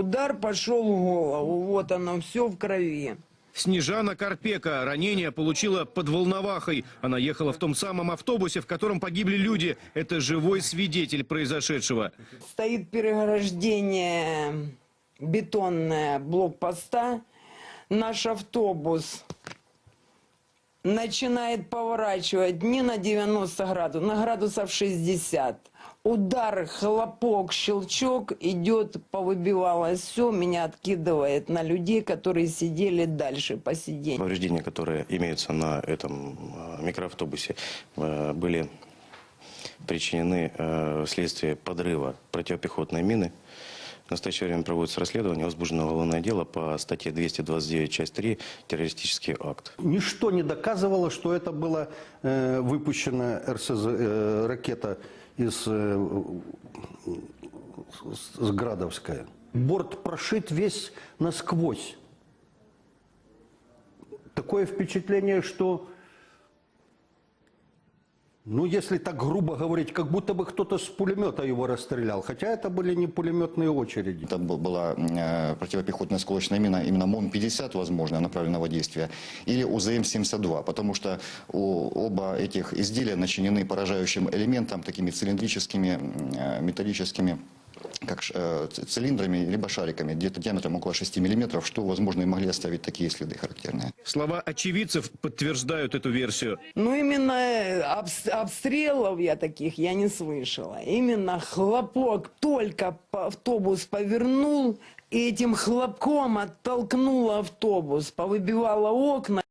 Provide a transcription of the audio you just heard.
Удар пошел в голову, вот оно, все в крови. Снежана Карпека ранение получила под Волновахой. Она ехала в том самом автобусе, в котором погибли люди. Это живой свидетель произошедшего. Стоит переграждение бетонное блокпоста. Наш автобус начинает поворачивать не на 90 градусов, на градусов 60. Удар, хлопок, щелчок идет, повыбивалось все, меня откидывает на людей, которые сидели дальше по сиденью. Повреждения, которые имеются на этом э, микроавтобусе, э, были причинены э, вследствие подрыва противопехотной мины. В настоящее время проводится расследование, возбуждено уголовное дело по статье 229, часть 3, террористический акт. Ничто не доказывало, что это была э, выпущена РСЗ, э, ракета из э, с- с Градовская. Борт прошит весь насквозь. Такое впечатление, что, ну, если так грубо говорить, как будто бы кто-то с пулемета его расстрелял. Хотя это были не пулеметные очереди. Это был- была э, противопехотная осколочная мина, именно МОН-50, возможно, направленного действия, или УЗМ-72, потому что у- оба этих изделия начинены поражающим элементом, такими цилиндрическими, э, металлическими как ш- э, цилиндрами, либо шариками, где-то диаметром около 6 миллиметров, что, возможно, и могли оставить такие следы характерные. Слова очевидцев подтверждают эту версию. Ну, именно э, обс- обстрелов я таких я не слышала. Именно хлопок, только автобус повернул, и этим хлопком оттолкнул автобус, повыбивало окна.